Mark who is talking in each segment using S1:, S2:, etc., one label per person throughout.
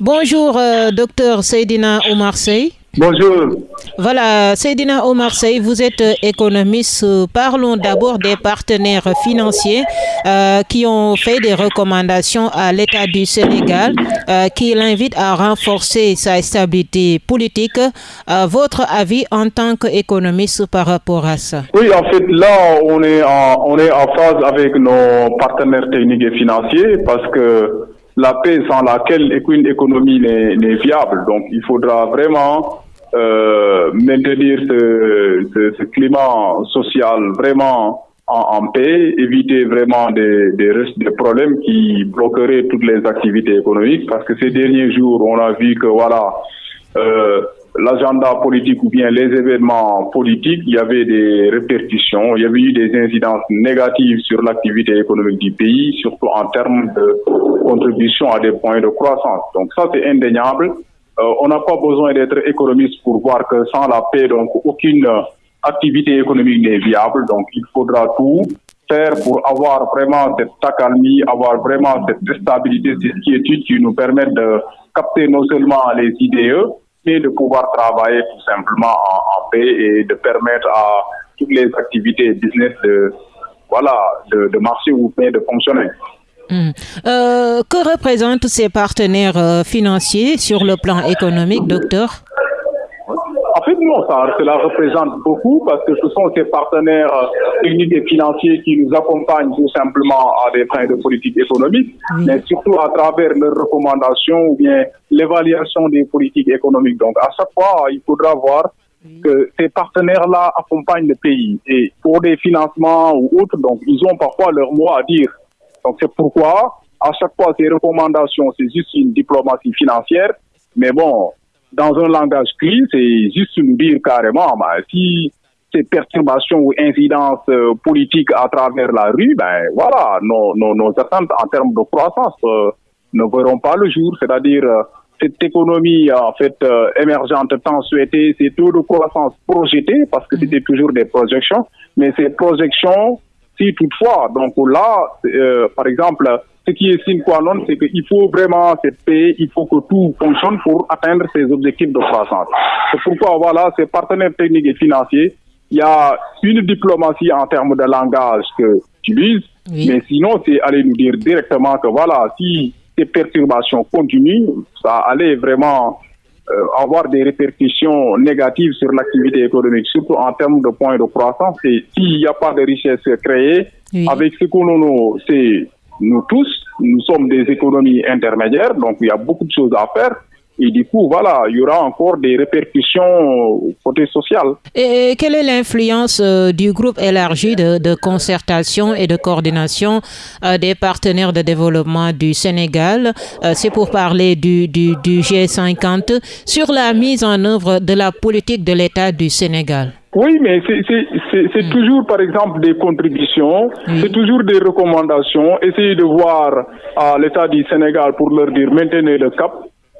S1: Bonjour, euh, docteur Seydina Omar Sey.
S2: Bonjour.
S1: Voilà, Seydina Omar Sey, vous êtes économiste. Parlons d'abord des partenaires financiers euh, qui ont fait des recommandations à l'État du Sénégal euh, qui l'invitent à renforcer sa stabilité politique. votre avis en tant qu'économiste par rapport à ça?
S2: Oui, en fait, là, on est en, on est en phase avec nos partenaires techniques et financiers parce que la paix sans laquelle aucune économie n'est viable. Donc il faudra vraiment euh, maintenir ce, ce, ce, climat social vraiment en, en, paix, éviter vraiment des, des, des problèmes qui bloqueraient toutes les activités économiques parce que ces derniers jours, on a vu que voilà, euh, l'agenda politique ou bien les événements politiques, il y avait des répercussions, il y avait eu des incidences négatives sur l'activité économique du pays, surtout en termes de contribution à des points de croissance. Donc ça, c'est indéniable. Euh, on n'a pas besoin d'être économiste pour voir que sans la paix, donc aucune activité économique n'est viable. Donc il faudra tout faire pour avoir vraiment cette accalmie, avoir vraiment cette stabilité, cette quiétude qui nous permettent de capter non seulement les IDE, mais de pouvoir travailler tout simplement en, en, paix et de permettre à toutes les activités business de, voilà, de, de marcher ou bien de fonctionner.
S1: Mmh. Euh, que représentent ces partenaires euh, financiers sur le plan économique, docteur?
S2: Non, ça, cela représente beaucoup parce que ce sont ces partenaires euh, techniques et financiers qui nous accompagnent tout simplement à des fins de politique économique, mmh. mais surtout à travers leurs recommandations ou bien l'évaluation des politiques économiques. Donc, à chaque fois, il faudra voir que ces partenaires-là accompagnent le pays. Et pour des financements ou autres, donc, ils ont parfois leur mot à dire. Donc c'est pourquoi, à chaque fois, ces recommandations, c'est juste une diplomatie financière. Mais bon, dans un langage clean, c'est juste nous dire carrément, bah, si ces perturbations ou incidences euh, politiques à travers la rue, ben voilà, nos, nos, nos attentes en termes de croissance euh, ne verront pas le jour. C'est-à-dire euh, cette économie en fait émergente tant souhaitée, ces taux de croissance projetés, parce que c'était toujours des projections, mais ces projections si toutefois, donc là, par exemple, ce qui est sine qua non, c'est qu'il faut vraiment cette paix, il faut que tout fonctionne pour atteindre ces objectifs de croissance. C'est pourquoi, voilà, ces partenaires techniques et financiers, il y a une diplomatie en termes de langage que utilisent, oui. mais sinon, c'est aller nous dire directement que voilà, si ces perturbations continuent, ça allait vraiment euh, avoir des répercussions négatives sur l'activité économique, surtout en termes de points de croissance. Et s'il n'y a pas de richesse créée, oui. avec ce que nous, c'est nous tous, nous sommes des économies intermédiaires, donc il y a beaucoup de choses à faire. Et du coup, voilà, il y aura encore des répercussions côté social.
S1: Et quelle est l'influence euh, du groupe élargi de, de, concertation et de coordination euh, des partenaires de développement du Sénégal? Euh, C'est pour parler du, du, du, G50 sur la mise en œuvre de la politique de l'État du Sénégal.
S2: Oui, mais c'est mmh. toujours, par exemple, des contributions, oui. c'est toujours des recommandations. Essayez de voir à l'État du Sénégal pour leur dire maintenez le cap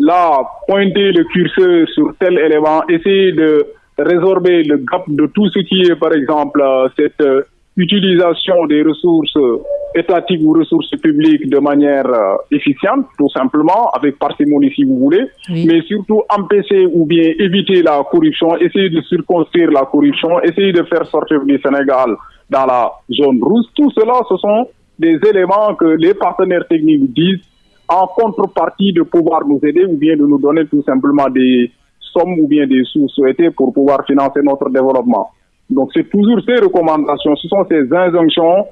S2: là, pointer le curseur sur tel élément, essayer de résorber le gap de tout ce qui est, par exemple, cette euh, utilisation des ressources étatiques ou ressources publiques de manière euh, efficiente, tout simplement, avec parcimonie si vous voulez, oui. mais surtout empêcher ou bien éviter la corruption, essayer de circonscrire la corruption, essayer de faire sortir du Sénégal dans la zone rouge. Tout cela, ce sont des éléments que les partenaires techniques disent en contrepartie de pouvoir nous aider ou bien de nous donner tout simplement des sommes ou bien des sous souhaités pour pouvoir financer notre développement. Donc c'est toujours ces recommandations, ce sont ces injonctions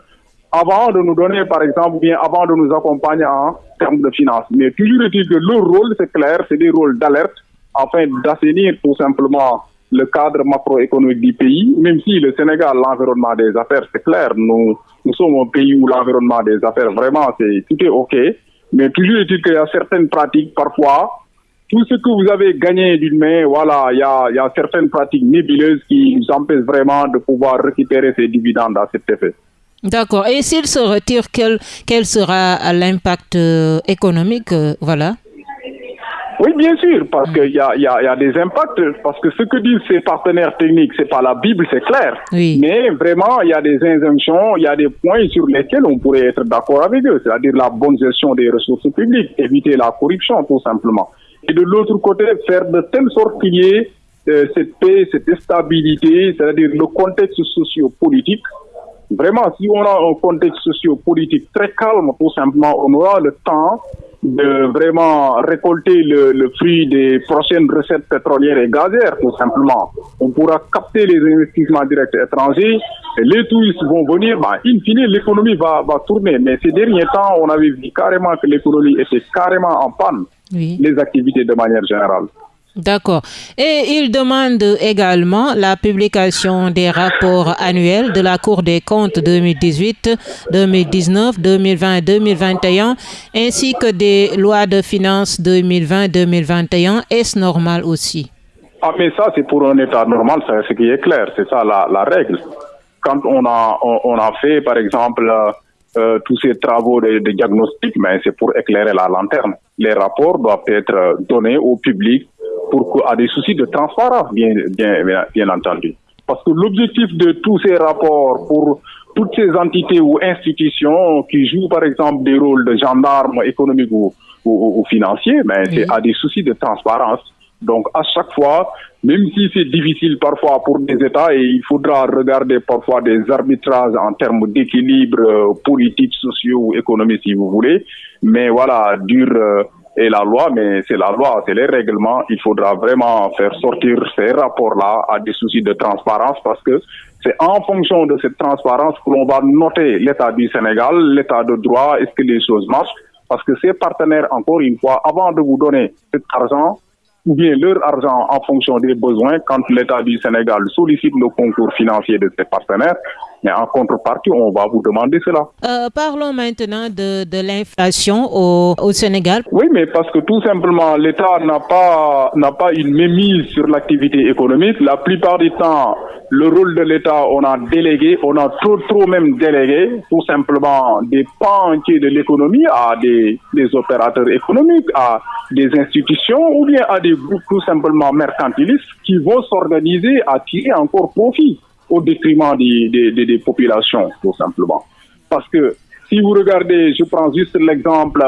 S2: avant de nous donner par exemple ou bien avant de nous accompagner en termes de finances. Mais toujours est-il que leur rôle, c'est clair, c'est des rôles d'alerte afin d'assainir tout simplement le cadre macroéconomique du pays, même si le Sénégal, l'environnement des affaires, c'est clair, nous, nous sommes un pays où l'environnement des affaires, vraiment, c'est tout est OK. Mais toujours est-il qu'il y a certaines pratiques, parfois, tout ce que vous avez gagné d'une main, voilà, il y a, y a certaines pratiques nébuleuses qui nous empêchent vraiment de pouvoir récupérer ces dividendes à cet effet.
S1: D'accord. Et s'il se retire, quel, quel sera l'impact euh, économique, euh, voilà?
S2: Oui, bien sûr, parce qu'il y a, y, a, y a des impacts, parce que ce que disent ces partenaires techniques, c'est pas la Bible, c'est clair. Mais vraiment, il y a des injonctions, il y a des points sur lesquels on pourrait être d'accord avec eux, c'est-à-dire la bonne gestion des ressources publiques, éviter la corruption, tout simplement. Et de l'autre côté, faire de telle sorte qu'il y ait euh, cette paix, cette stabilité, c'est-à-dire le contexte socio-politique. Vraiment, si on a un contexte socio-politique très calme, tout simplement, on aura le temps de vraiment récolter le, le, fruit des prochaines recettes pétrolières et gazières, tout simplement. On pourra capter les investissements directs étrangers, les touristes vont venir, bah, in fine, l'économie va, va tourner. Mais ces derniers temps, on avait vu carrément que l'économie était carrément en panne, oui. les activités de manière générale.
S1: D'accord. Et il demande également la publication des rapports annuels de la Cour des comptes 2018, 2019, 2020 et 2021, ainsi que des lois de finances 2020-2021. Est-ce normal aussi?
S2: Ah, mais ça, c'est pour un État normal, c'est ce qui est clair, c'est ça la, règle. Quand on a, on, a fait, par exemple, euh, tous ces travaux de, de diagnostic, mais c'est pour éclairer la lanterne. Les rapports doivent être donnés au public pour à des soucis de transparence, bien, bien, bien entendu. Parce que l'objectif de tous ces rapports pour toutes ces entités ou institutions qui jouent par exemple des rôles de gendarmes économiques ou, ou, ou financiers, mais oui. c'est à des soucis de transparence. Donc à chaque fois, même si c'est difficile parfois pour des États et il faudra regarder parfois des arbitrages en termes d'équilibre euh, politique, sociaux ou économique si vous voulez, mais voilà, dur euh, et la loi, mais c'est la loi, c'est les règlements. Il faudra vraiment faire sortir ces rapports-là à des soucis de transparence parce que c'est en fonction de cette transparence que l'on va noter l'état du Sénégal, l'état de droit, est-ce que les choses marchent? Parce que ces partenaires, encore une fois, avant de vous donner cet argent, ou bien leur argent en fonction des besoins quand l'État du Sénégal sollicite le concours financier de ses partenaires. Mais en contrepartie, on va vous demander cela.
S1: Euh, parlons maintenant de, de l'inflation au, au, Sénégal.
S2: Oui, mais parce que tout simplement, l'État n'a pas, n'a pas une mémise sur l'activité économique. La plupart du temps, le rôle de l'État, on a délégué, on a trop, trop même délégué, tout simplement, des pans entiers de l'économie à des, des opérateurs économiques, à des institutions ou bien à des groupes tout simplement mercantilistes qui vont s'organiser à tirer encore profit au détriment des, des, des, des, populations, tout simplement. Parce que si vous regardez, je prends juste l'exemple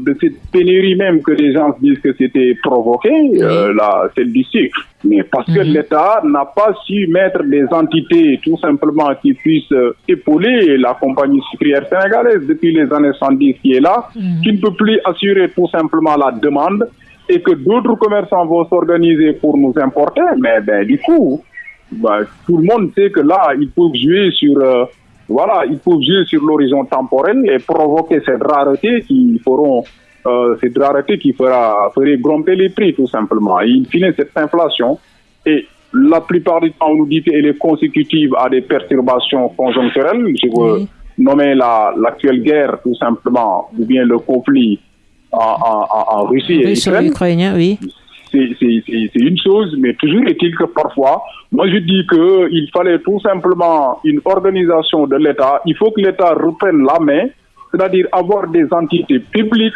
S2: de cette pénurie même que les gens disent que c'était provoqué, euh, là, celle du sucre. Mais parce que l'État n'a pas su mettre des entités tout simplement qui puissent épauler la compagnie sucrière sénégalaise depuis les années 70 qui est là, -hmm. qui ne peut plus assurer tout simplement la demande et que d'autres commerçants vont s'organiser pour nous importer, mais ben, du coup, bah, tout le monde sait que là, ils peuvent jouer sur, euh, voilà, ils peuvent jouer sur l'horizon temporel et provoquer cette rareté qui feront, euh, cette rareté qui fera, ferait grimper les prix tout simplement. Et in fine, cette inflation et la plupart du temps, on nous dit qu'elle est consécutive à des perturbations conjoncturelles. Je veux oui. nommer la, l'actuelle guerre tout simplement, ou bien le conflit en, en, en Russie et
S1: Ukraine. Ukrainien, oui
S2: c'est une chose, mais toujours est-il que parfois, moi je dis qu'il fallait tout simplement une organisation de l'État. Il faut que l'État reprenne la main, c'est-à-dire avoir des entités publiques,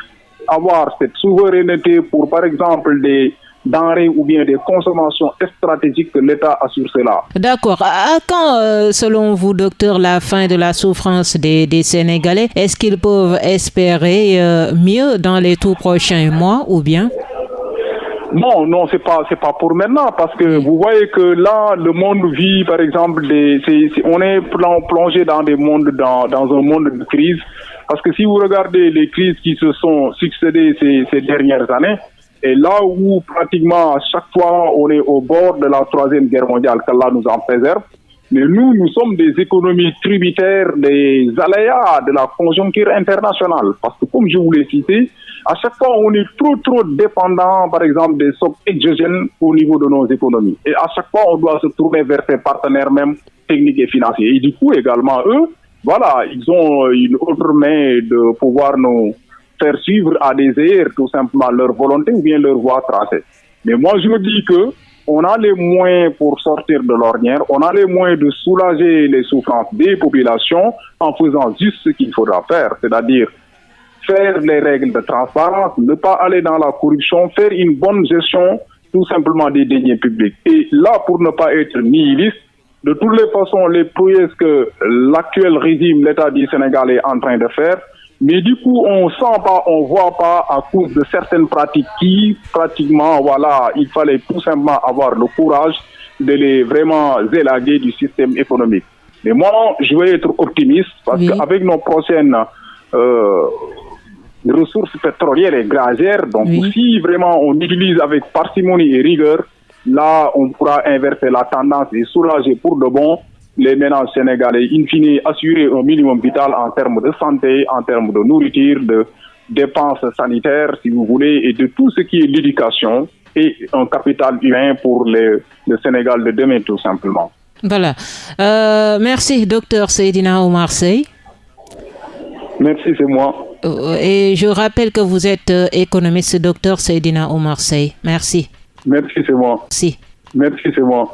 S2: avoir cette souveraineté pour, par exemple, des denrées ou bien des consommations stratégiques que l'État assure cela.
S1: D'accord. À quand, euh, selon vous, docteur, la fin de la souffrance des, des Sénégalais? Est-ce qu'ils peuvent espérer euh, mieux dans les tout prochains mois ou bien?
S2: Non, non, c'est pas, c'est pas pour maintenant, parce que vous voyez que là, le monde vit, par exemple, des, c'est, c'est, on est plongé dans des mondes, dans, dans un monde de crise, parce que si vous regardez les crises qui se sont succédées ces, ces dernières années, et là où pratiquement à chaque fois on est au bord de la troisième guerre mondiale, qu'Allah nous en préserve, mais nous, nous sommes des économies tributaires des aléas de la conjoncture internationale. Parce que comme je vous l'ai cité, à chaque fois, on est trop, trop dépendant, par exemple, des chocs exogènes au niveau de nos économies. Et à chaque fois, on doit se tourner vers ses partenaires même techniques et financiers. Et du coup, également, eux, voilà, ils ont une autre main de pouvoir nous faire suivre à des airs, tout simplement, leur volonté ou bien leur voie tracée. Mais moi, je me dis que on a les moyens pour sortir de l'ornière, on a les moyens de soulager les souffrances des populations en faisant juste ce qu'il faudra faire, c'est-à-dire faire les règles de transparence, ne pas aller dans la corruption, faire une bonne gestion tout simplement des deniers publics. Et là, pour ne pas être nihiliste, de toutes les façons, les prouesses que l'actuel régime, l'État du Sénégal est en train de faire, mais du coup, on sent pas, on voit pas à cause de certaines pratiques qui, pratiquement, voilà, il fallait tout simplement avoir le courage de les vraiment élaguer du système économique. Mais moi, je vais être optimiste parce qu'avec nos prochaines euh, ressources pétrolières et gazières, donc si vraiment on utilise avec parcimonie et rigueur, là, on pourra inverser la tendance et soulager pour de bon les ménages sénégalais, in fine, assurer un minimum vital en termes de santé, en termes de nourriture, de dépenses sanitaires, si vous voulez, et de tout ce qui est l'éducation et un capital humain pour le Sénégal de demain, tout simplement.
S1: Voilà. Euh, merci, docteur Seydina Omar Sey.
S2: Merci, c'est moi.
S1: Euh, et je rappelle que vous êtes euh, économiste, docteur Seydina Omar Sey. Merci.
S2: Merci, c'est moi.
S1: Merci.
S2: Merci, c'est moi.